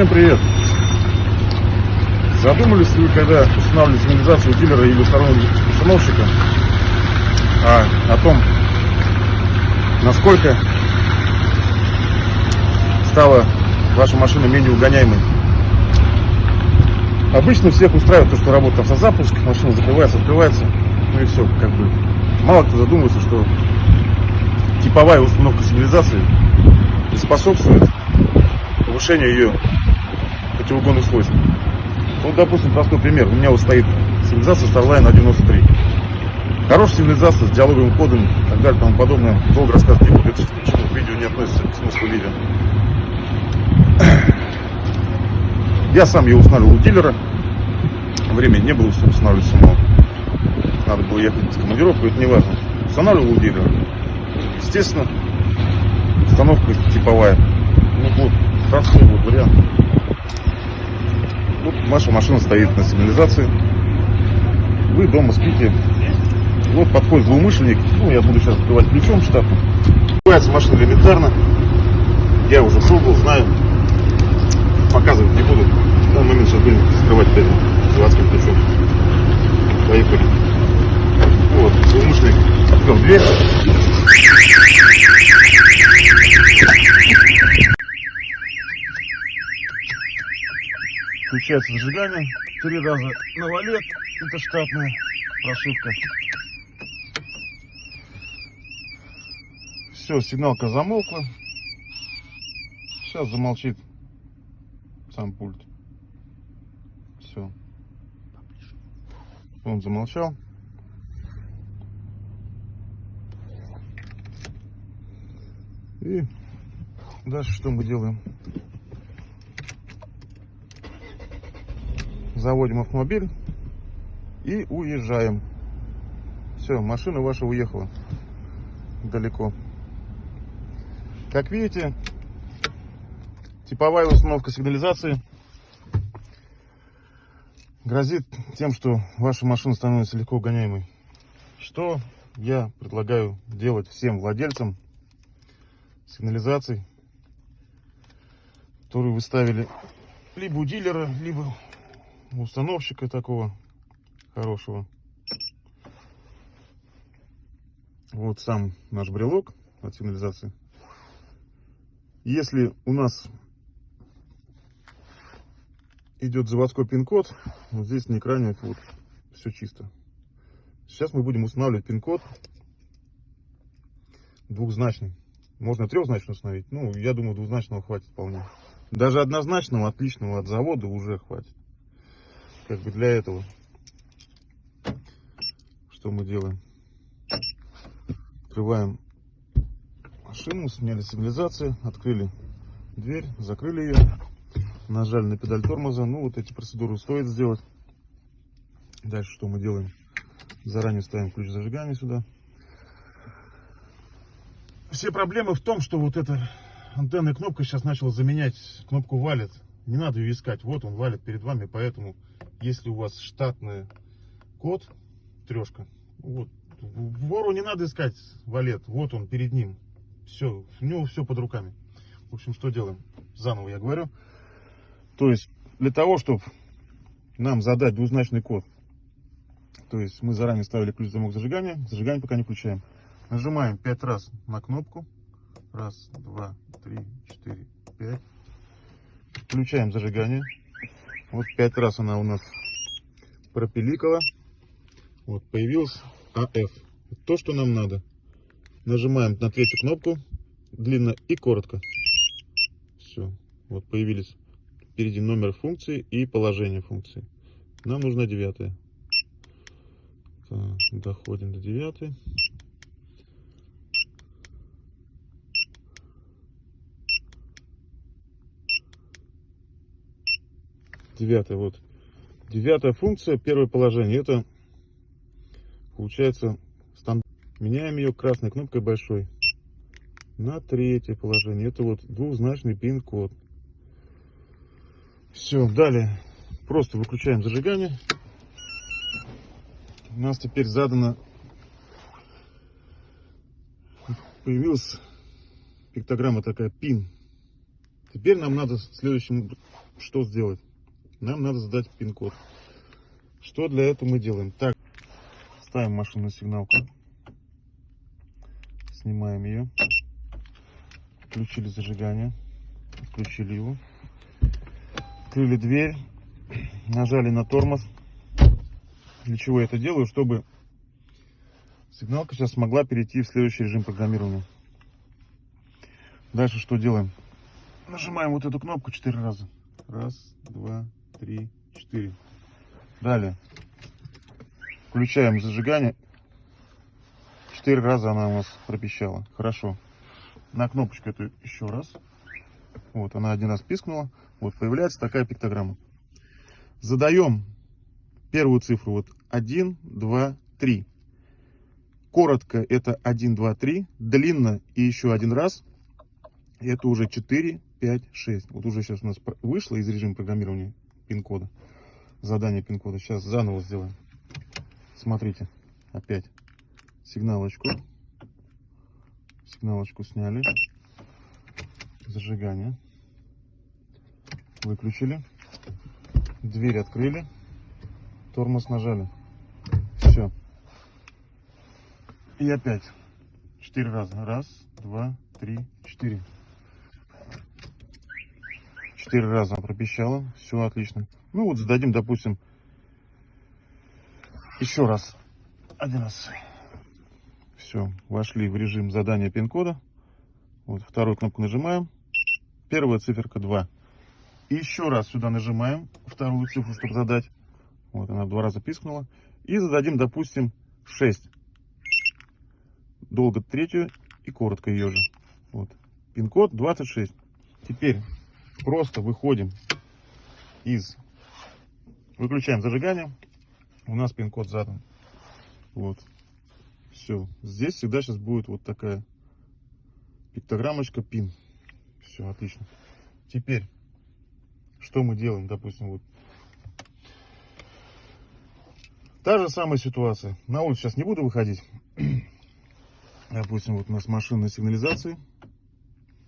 Всем привет! Задумались ли вы, когда устанавливали сигнализацию дилера или установщика а, о том, насколько стала ваша машина менее угоняемой? Обычно всех устраивает то, что работает автозапуск, машина закрывается, открывается, ну и все, как бы. Мало кто задумывается, что типовая установка сигнализации способствует повышению ее противоугонных свойств. Вот, допустим, простой пример. У меня вот стоит сигнализация Starline 193. Хорошая сигнализация с диалоговым кодом и так далее, тому подобное. Долго рассказывать не буду, это почему видео не относится к смыслу видео. Я сам ее устанавливал у дилера. Времени не было устанавливать самого. Надо было ехать в командировку, это не важно. Устанавливал у дилера. Естественно, установка типовая. Ну вот, простой вот вариант. Вот ваша машина стоит на сигнализации. Вы дома спите. Вот подходит злоумышленник. Ну, я буду сейчас открывать ключом штатно. Открывается машина элементарно. Я уже пробовал, знаю. Показывать не буду. В данный момент сейчас будем скрывать этим заводским ключом. Поехали. Вот, злоумышленник открыл дверь. Включается зажигание. Три раза на валет. Это штатная прошивка. Все, сигналка замолкла. Сейчас замолчит сам пульт. Все. Он замолчал. И дальше что мы делаем? Заводим автомобиль и уезжаем. Все, машина ваша уехала далеко. Как видите, типовая установка сигнализации грозит тем, что ваша машина становится легко угоняемой. Что я предлагаю делать всем владельцам сигнализаций, которые вы ставили либо у дилера, либо установщика такого хорошего. Вот сам наш брелок от сигнализации. Если у нас идет заводской пин-код, вот здесь на экране вот все чисто. Сейчас мы будем устанавливать пин-код двухзначный. Можно трехзначно установить. Ну, я думаю, двузначного хватит вполне. Даже однозначного, отличного от завода уже хватит. Как бы для этого. Что мы делаем? Открываем машину, сняли сигнализацию, открыли дверь, закрыли ее, нажали на педаль тормоза. Ну, вот эти процедуры стоит сделать. Дальше что мы делаем? Заранее ставим ключ зажигания сюда. Все проблемы в том, что вот эта антенная кнопка сейчас начала заменять кнопку валит. Не надо ее искать. Вот он валит перед вами. Поэтому, если у вас штатный код, трешка, вот, вору не надо искать валет. Вот он перед ним. Все, у него все под руками. В общем, что делаем? Заново я говорю. То есть, для того, чтобы нам задать двузначный код, то есть мы заранее ставили ключ замок зажигания, зажигание пока не включаем. Нажимаем 5 раз на кнопку. Раз, два, три, четыре, пять. Включаем зажигание. Вот 5 раз она у нас пропиликала. Вот появилась АФ. То, что нам надо. Нажимаем на третью кнопку. Длинно и коротко. Все. Вот появились впереди номер функции и положение функции. Нам нужна девятая. Доходим до девятой. Девятая вот. Девятая функция первое положение это получается стандарт. Меняем ее красной кнопкой большой на третье положение. Это вот двухзначный пин код все далее. Просто выключаем зажигание. У нас теперь задано появилась пиктограмма такая пин. Теперь нам надо следующим что сделать? Нам надо задать пин-код. Что для этого мы делаем? Так, ставим машину на сигналку. Снимаем ее. Включили зажигание. Включили его. Открыли дверь. Нажали на тормоз. Для чего я это делаю? Чтобы сигналка сейчас смогла перейти в следующий режим программирования. Дальше что делаем? Нажимаем вот эту кнопку 4 раза. Раз, два, три, четыре. Далее. Включаем зажигание. Четыре раза она у нас пропищала. Хорошо. На кнопочку эту еще раз. Вот, она один раз пискнула. Вот, появляется такая пиктограмма. Задаем первую цифру. Вот 1, 2, 3. Коротко это 1, 2, 3. Длинно и еще один раз. Это уже 4, 5, 6. Вот уже сейчас у нас вышло из режима программирования пин-кода. Задание пин-кода. Сейчас заново сделаем. Смотрите. Опять сигналочку. Сигналочку сняли. Зажигание. Выключили. Дверь открыли. Тормоз нажали. Все. И опять. Четыре раза. Раз, два, три, четыре. Четыре раза пропищала. Все отлично. Ну вот зададим, допустим, еще раз. Один раз. Все, вошли в режим задания пин-кода. Вот вторую кнопку нажимаем. Первая циферка 2. И еще раз сюда нажимаем вторую цифру, чтобы задать. Вот она два раза пискнула. И зададим, допустим, 6. Долго третью и коротко ее же. Вот. Пин-код 26. Теперь просто выходим из... Выключаем зажигание. У нас пин-код задан. Вот. Все. Здесь всегда сейчас будет вот такая пиктограммочка пин. Все, отлично. Теперь, что мы делаем, допустим, вот. Та же самая ситуация. На улицу сейчас не буду выходить. Допустим, вот у нас машина на сигнализации.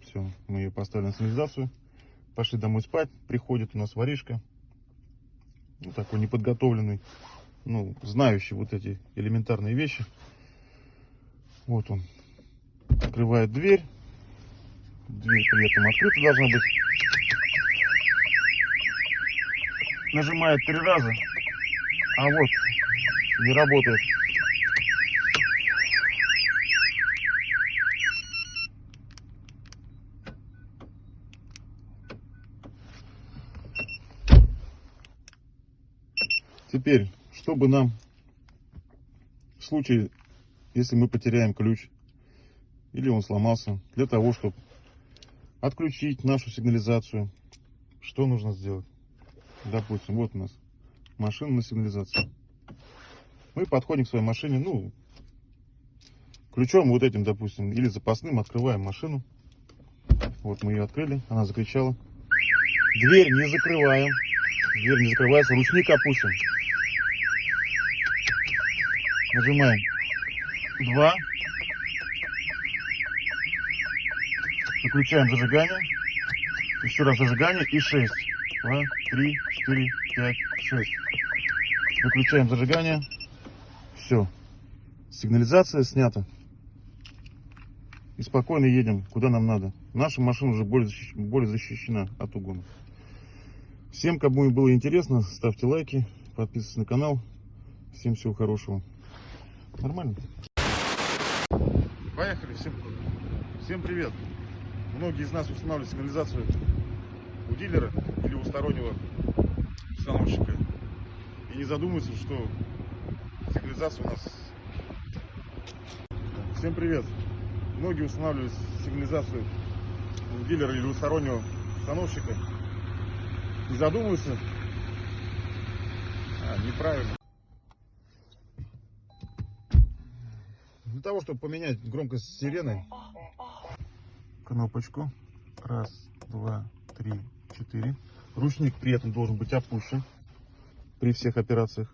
Все, мы ее поставили на сигнализацию. Пошли домой спать. Приходит у нас воришка. Вот такой неподготовленный. Ну, знающий вот эти элементарные вещи. Вот он. Открывает дверь. Дверь при этом открыта должна быть. Нажимает три раза. А вот не работает. Теперь, чтобы нам в случае если мы потеряем ключ или он сломался, для того, чтобы отключить нашу сигнализацию, что нужно сделать? Допустим, вот у нас машина на сигнализации. Мы подходим к своей машине, ну, ключом вот этим, допустим, или запасным открываем машину. Вот мы ее открыли, она закричала. Дверь не закрываем. Дверь не закрывается, ручник опущен. Нажимаем 2. Выключаем зажигание. Еще раз зажигание и 6. 2, 3, 4, 5, 6. Выключаем зажигание. Все. Сигнализация снята. И спокойно едем, куда нам надо. Наша машина уже более, защищ... более защищена от угона. Всем, кому было интересно, ставьте лайки, подписывайтесь на канал. Всем всего хорошего. Нормально? Поехали, всем, всем привет. Многие из нас устанавливают сигнализацию у дилера или у стороннего установщика. И не задумываются, что сигнализация у нас... Всем привет. Многие устанавливают сигнализацию у дилера или у стороннего установщика. Не задумываются. А, неправильно. для того, чтобы поменять громкость сирены, кнопочку. Раз, два, три, четыре. Ручник при этом должен быть опущен при всех операциях.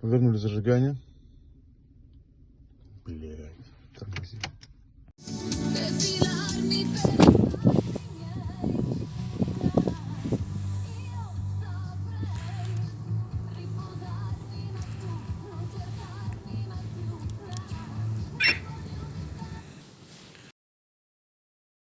Повернули зажигание. Блять, тормозим.